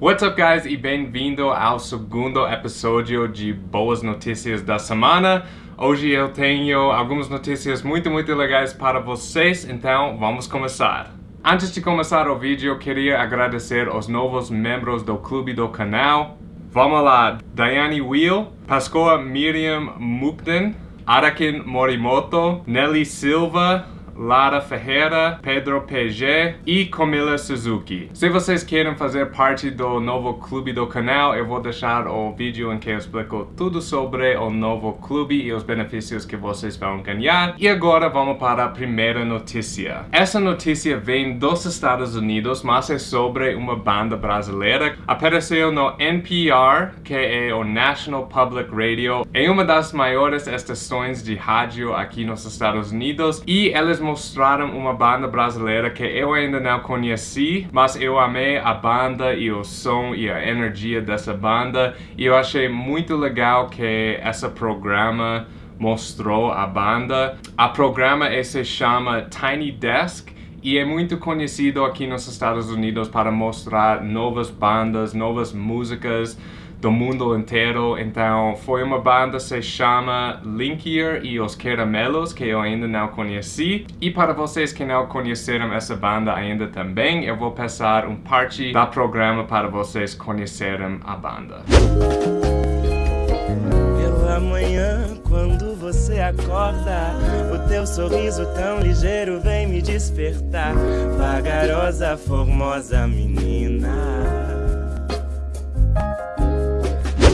What's up guys e bem-vindo ao segundo episódio de Boas Notícias da Semana. Hoje eu tenho algumas notícias muito, muito legais para vocês, então vamos começar. Antes de começar o vídeo, queria agradecer aos novos membros do clube do canal. Vamos lá, Daiane Wheel, Pascoa Miriam Mukden, Arakin Morimoto, Nelly Silva, Lara Ferreira, Pedro PG e Camila Suzuki. Se vocês querem fazer parte do novo clube do canal, eu vou deixar o vídeo em que eu explico tudo sobre o novo clube e os benefícios que vocês vão ganhar. E agora vamos para a primeira notícia. Essa notícia vem dos Estados Unidos, mas é sobre uma banda brasileira. Apareceu no NPR, que é o National Public Radio, é uma das maiores estações de rádio aqui nos Estados Unidos e eles mostraram uma banda brasileira que eu ainda não conheci, mas eu amei a banda e o som e a energia dessa banda e eu achei muito legal que esse programa mostrou a banda. A programa se chama Tiny Desk e é muito conhecido aqui nos Estados Unidos para mostrar novas bandas, novas músicas, do mundo inteiro. Então foi uma banda se chama Linkier e os Caramelos, que eu ainda não conheci. E para vocês que não conheceram essa banda ainda também, eu vou passar um parte da programa para vocês conhecerem a banda. Pela quando você acorda, o teu sorriso tão ligeiro vem me despertar. Vagarosa, formosa menina.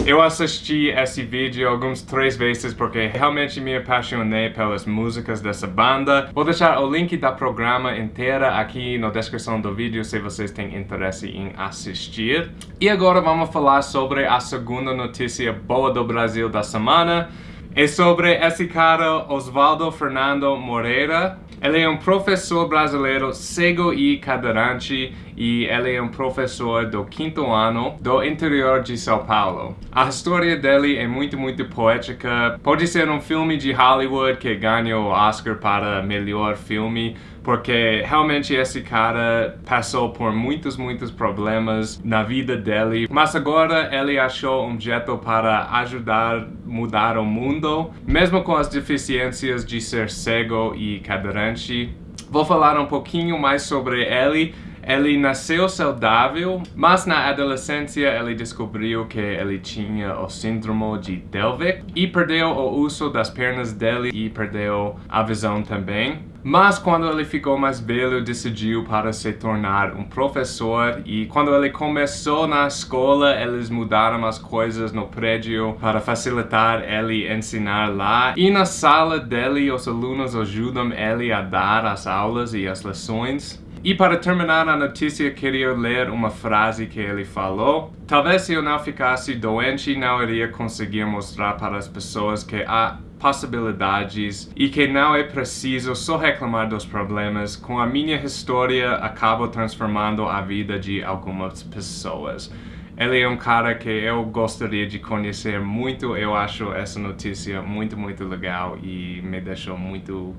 Eu assisti esse vídeo algumas três vezes porque realmente me apaixonei pelas músicas dessa banda. Vou deixar o link da programa inteira aqui na descrição do vídeo se vocês têm interesse em assistir. E agora vamos falar sobre a segunda notícia boa do Brasil da semana. É sobre esse cara, Osvaldo Fernando Moreira. Ele é um professor brasileiro cego e cadeirante e ele é um professor do quinto ano do interior de São Paulo. A história dele é muito, muito poética. Pode ser um filme de Hollywood que ganhou o Oscar para melhor filme, porque realmente esse cara passou por muitos, muitos problemas na vida dele, mas agora ele achou um jeito para ajudar mudar o mundo, mesmo com as deficiências de ser cego e cadeirante. Vou falar um pouquinho mais sobre ele ele nasceu saudável, mas na adolescência ele descobriu que ele tinha o síndrome de Delvic e perdeu o uso das pernas dele e perdeu a visão também. Mas quando ele ficou mais velho, decidiu para se tornar um professor e quando ele começou na escola, eles mudaram as coisas no prédio para facilitar ele ensinar lá. E na sala dele, os alunos ajudam ele a dar as aulas e as lições. E para terminar a notícia, queria ler uma frase que ele falou. Talvez se eu não ficasse doente, não iria conseguir mostrar para as pessoas que há possibilidades e que não é preciso só reclamar dos problemas. Com a minha história, acabo transformando a vida de algumas pessoas. Ele é um cara que eu gostaria de conhecer muito. Eu acho essa notícia muito, muito legal e me deixou muito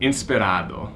inspirado.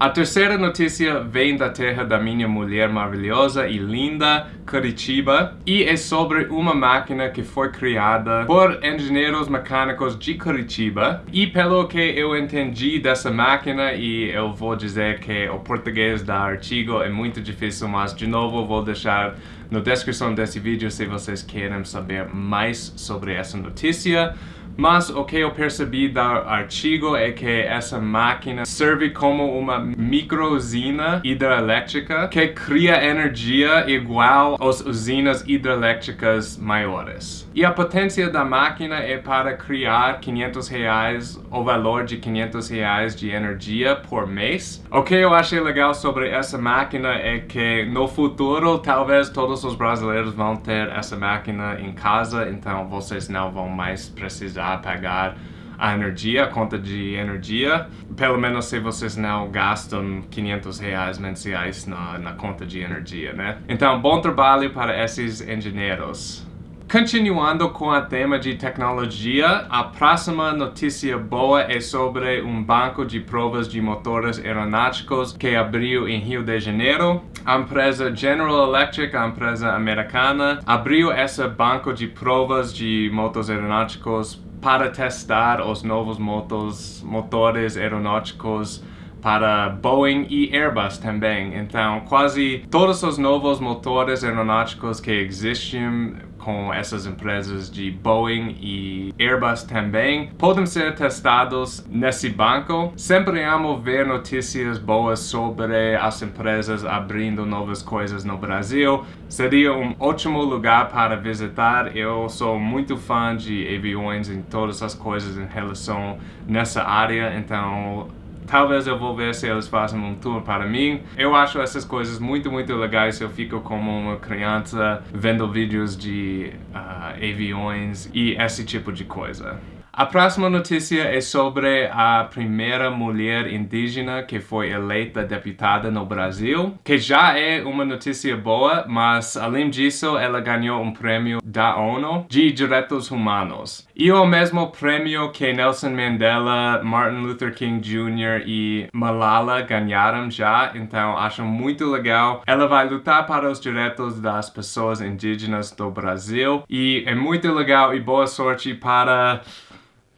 A terceira notícia vem da terra da minha mulher maravilhosa e linda, Curitiba, e é sobre uma máquina que foi criada por engenheiros mecânicos de Curitiba. E pelo que eu entendi dessa máquina, e eu vou dizer que o português da artigo é muito difícil, mas de novo vou deixar na descrição desse vídeo se vocês querem saber mais sobre essa notícia. Mas o que eu percebi do artigo é que essa máquina serve como uma microusina hidrelétrica que cria energia igual às usinas hidrelétricas maiores. E a potência da máquina é para criar 500 reais, o valor de 500 reais de energia por mês. O que eu achei legal sobre essa máquina é que no futuro talvez todos os brasileiros vão ter essa máquina em casa, então vocês não vão mais precisar pagar a energia, a conta de energia, pelo menos se vocês não gastam 500 reais mensais na, na conta de energia, né? Então, bom trabalho para esses engenheiros. Continuando com o tema de tecnologia, a próxima notícia boa é sobre um banco de provas de motores aeronáuticos que abriu em Rio de Janeiro. A empresa General Electric, a empresa americana, abriu esse banco de provas de motores aeronáuticos para testar os novos motos, motores aeronáuticos para Boeing e Airbus também. Então, quase todos os novos motores aeronáuticos que existem com essas empresas de Boeing e Airbus também podem ser testados nesse banco. Sempre amo ver notícias boas sobre as empresas abrindo novas coisas no Brasil. Seria um ótimo lugar para visitar. Eu sou muito fã de aviões e todas as coisas em relação nessa área, então Talvez eu vou ver se eles fazem um tour para mim. Eu acho essas coisas muito, muito legais. Eu fico como uma criança vendo vídeos de uh, aviões e esse tipo de coisa. A próxima notícia é sobre a primeira mulher indígena que foi eleita deputada no Brasil, que já é uma notícia boa, mas além disso ela ganhou um prêmio da ONU de Direitos Humanos. E o mesmo prêmio que Nelson Mandela, Martin Luther King Jr. e Malala ganharam já, então acho muito legal. Ela vai lutar para os direitos das pessoas indígenas do Brasil e é muito legal e boa sorte para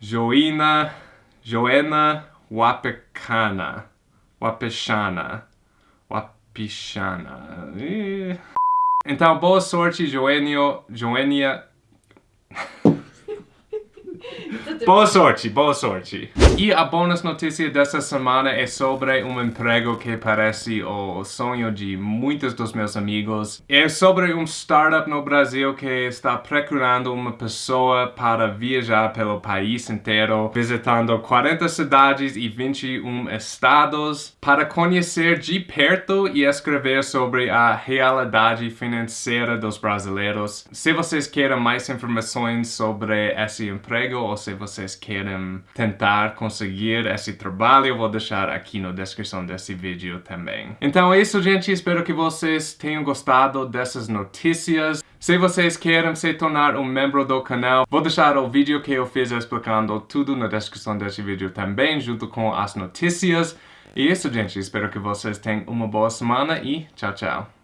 Joina, Joena Wapecana, Wapechana, Wapichana. Então, boa sorte, Joênio, Joênia... Boa sorte, boa sorte. E a bônus notícia dessa semana é sobre um emprego que parece o sonho de muitos dos meus amigos. É sobre um startup no Brasil que está procurando uma pessoa para viajar pelo país inteiro, visitando 40 cidades e 21 estados, para conhecer de perto e escrever sobre a realidade financeira dos brasileiros. Se vocês querem mais informações sobre esse emprego ou se vocês querem tentar conseguir esse trabalho, eu vou deixar aqui na descrição desse vídeo também. Então é isso, gente. Espero que vocês tenham gostado dessas notícias. Se vocês querem se tornar um membro do canal, vou deixar o vídeo que eu fiz explicando tudo na descrição desse vídeo também, junto com as notícias. E é isso, gente. Espero que vocês tenham uma boa semana e tchau, tchau.